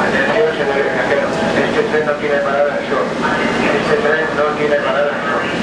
Atención, señores viajeros. Este tren no tiene parada shore. Este tren no tiene parada en shore.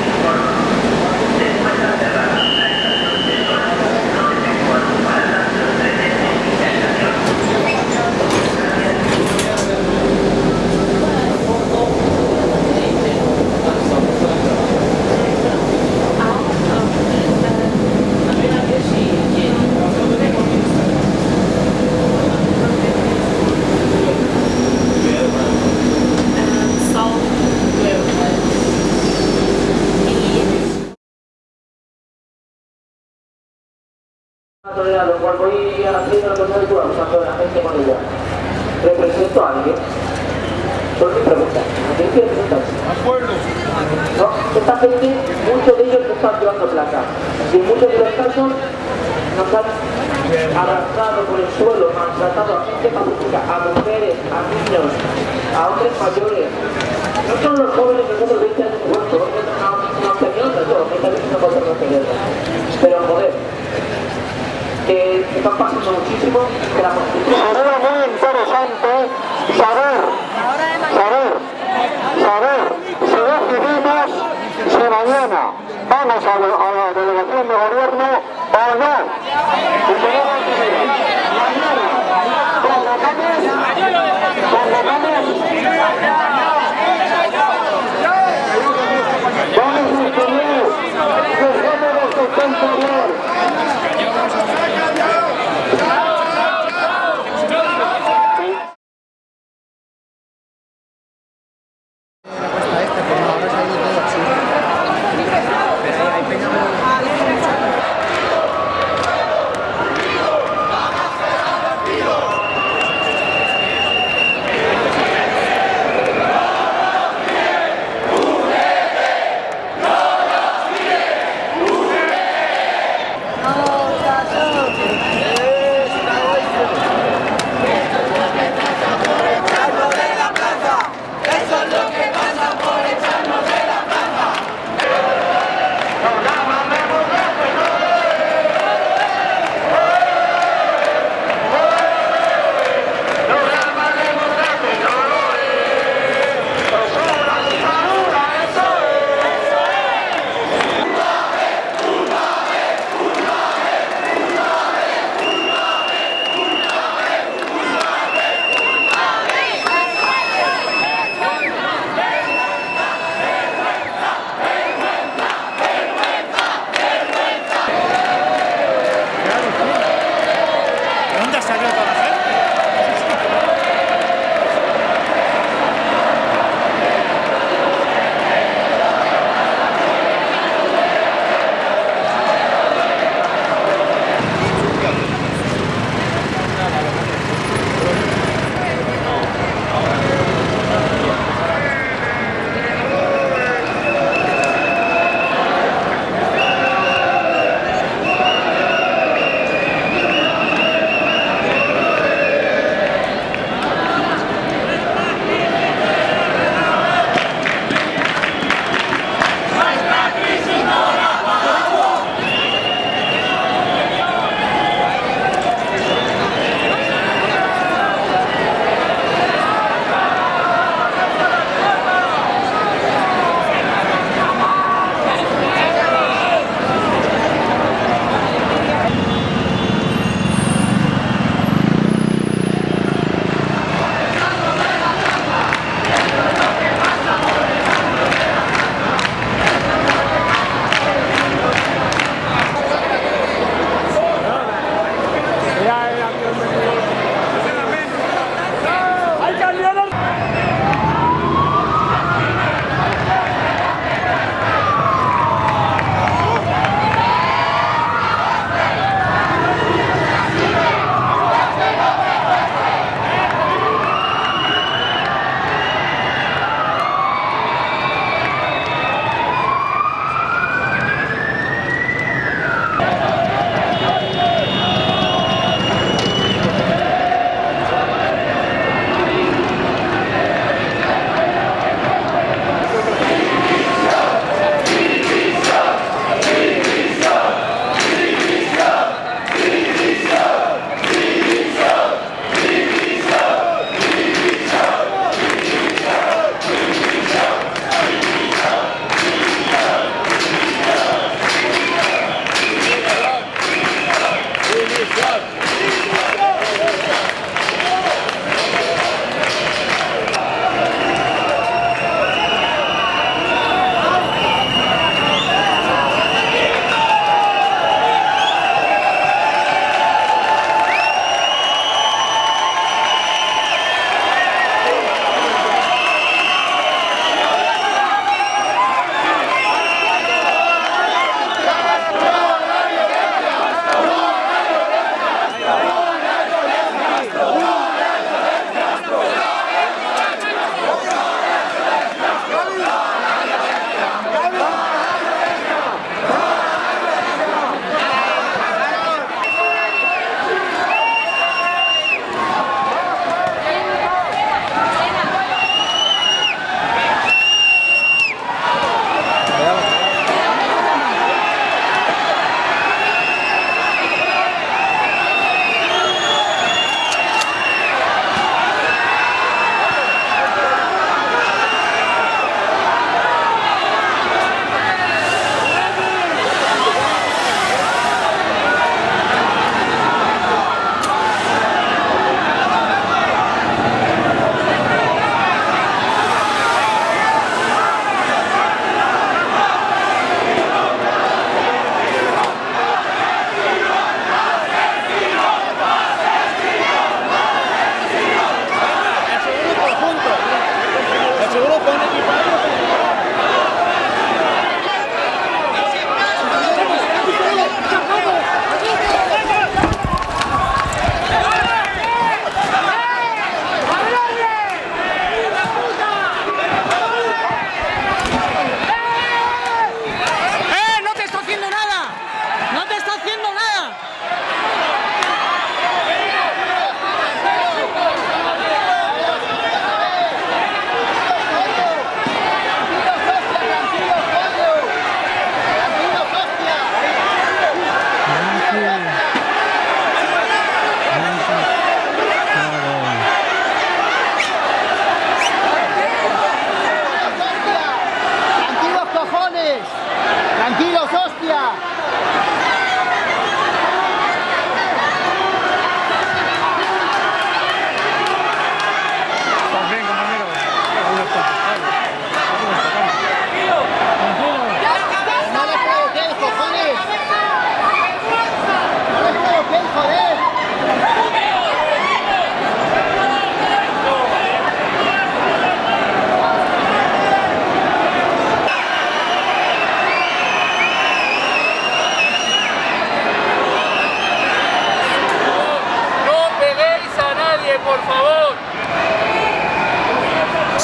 tolerado cual voy haciendo la cosa de usando la gente con ella. ¿Represento a alguien? Son mis preguntas. ¿A quién quiere preguntarse? No, esta gente, muchos de ellos no están llevando plata. Y en muchos de los casos nos han arrastrado por el suelo, maltratado a gente pacífica, a mujeres, a niños, a hombres mayores. No son los jóvenes que nosotros 20 años muertos, una, una opinión de todo, que tal vez no podemos tener. Pero joder, que muchísimo, que la. Sería muy interesante saber, saber, saber si decidimos si mañana vamos a, a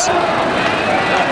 Hawks.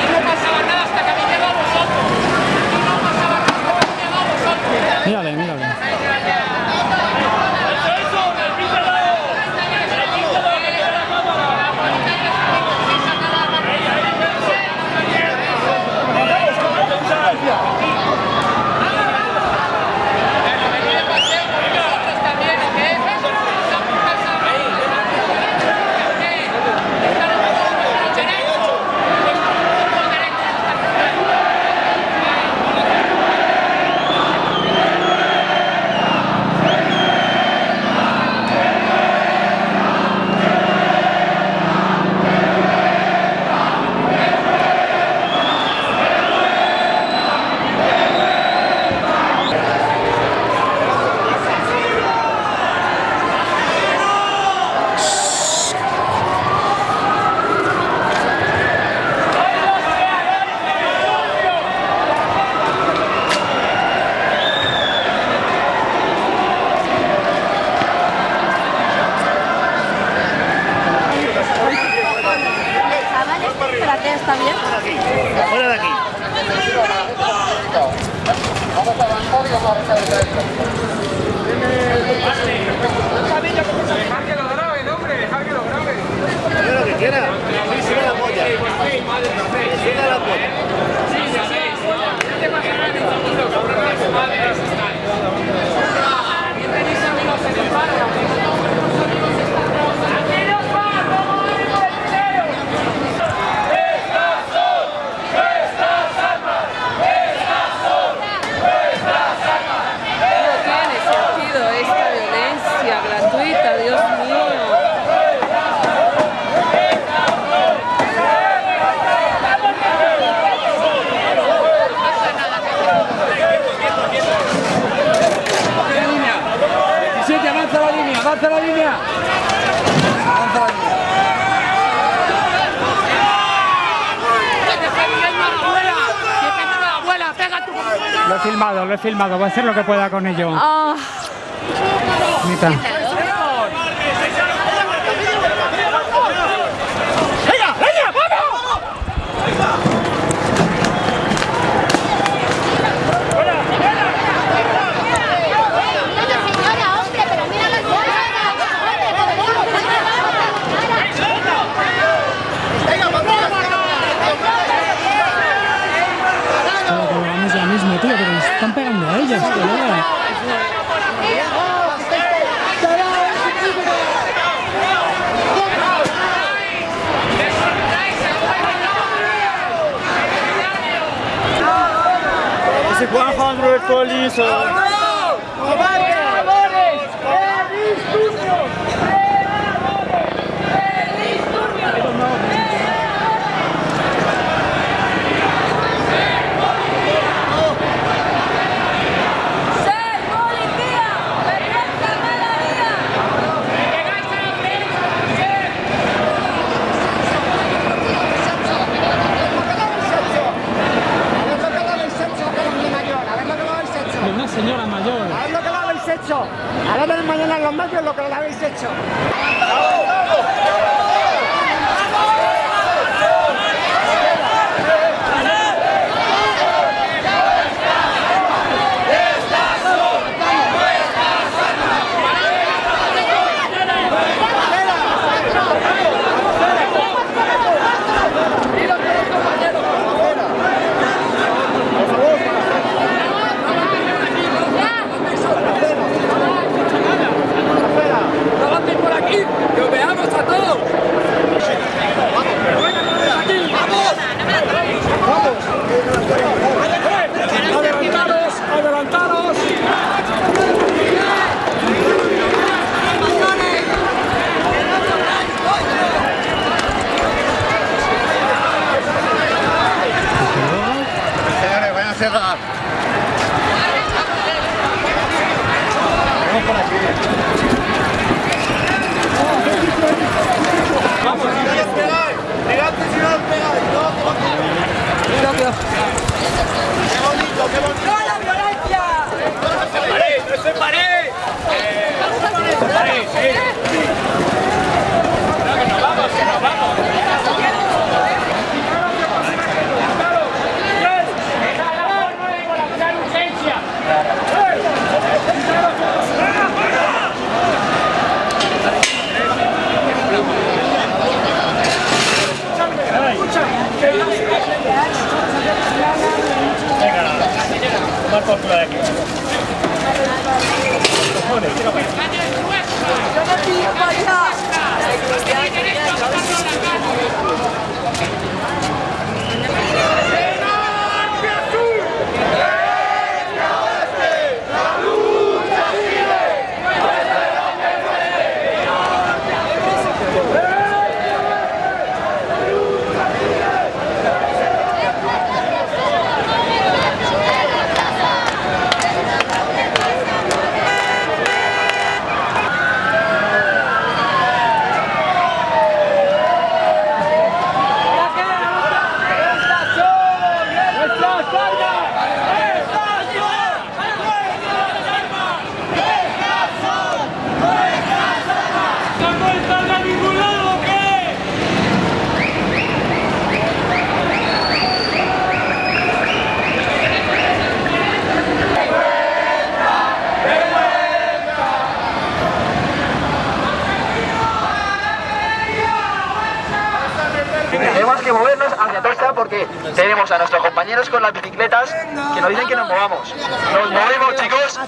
Lo he filmado, lo he filmado. Voy a hacer lo que pueda con ello. Ah. 100 police. Uh, lo que lo habéis hecho. cerrar. Vamos, ¡No la violencia! ¡No ¡No se pare! ¡No se pare! ¡Sí! ¡No, que nos vamos, vamos! Tenemos a nuestros compañeros con las bicicletas que nos dicen que nos movamos. ¡Nos movemos, chicos!